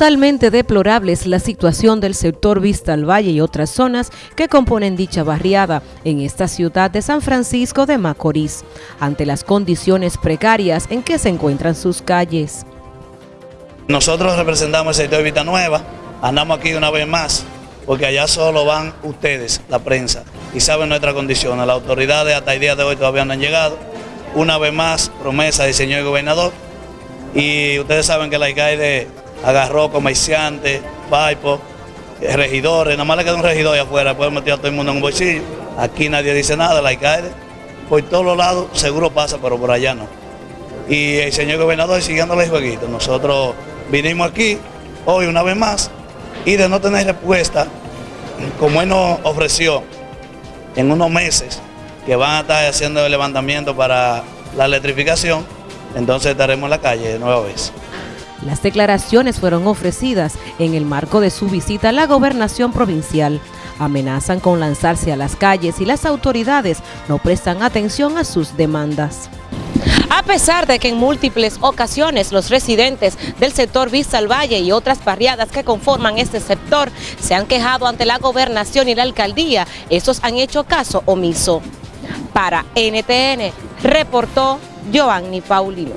Totalmente deplorable es la situación del sector Vista al Valle y otras zonas que componen dicha barriada en esta ciudad de San Francisco de Macorís, ante las condiciones precarias en que se encuentran sus calles. Nosotros representamos el sector Vista Nueva, andamos aquí una vez más, porque allá solo van ustedes, la prensa, y saben nuestras condiciones. Las autoridades hasta el día de hoy todavía no han llegado. Una vez más, promesa del señor gobernador, y ustedes saben que la alcalde agarró comerciantes, paipos, regidores, nada más le queda un regidor allá afuera, puede meter a todo el mundo en un bolsillo. Aquí nadie dice nada, la alcalde, por todos los lados seguro pasa, pero por allá no. Y el señor gobernador siguiéndole el jueguito. Nosotros vinimos aquí hoy una vez más y de no tener respuesta, como él nos ofreció en unos meses que van a estar haciendo el levantamiento para la electrificación, entonces estaremos en la calle de nueva vez. Las declaraciones fueron ofrecidas en el marco de su visita a la gobernación provincial. Amenazan con lanzarse a las calles y las autoridades no prestan atención a sus demandas. A pesar de que en múltiples ocasiones los residentes del sector Vista al Valle y otras barriadas que conforman este sector se han quejado ante la gobernación y la alcaldía, estos han hecho caso omiso. Para NTN, reportó Giovanni Paulino.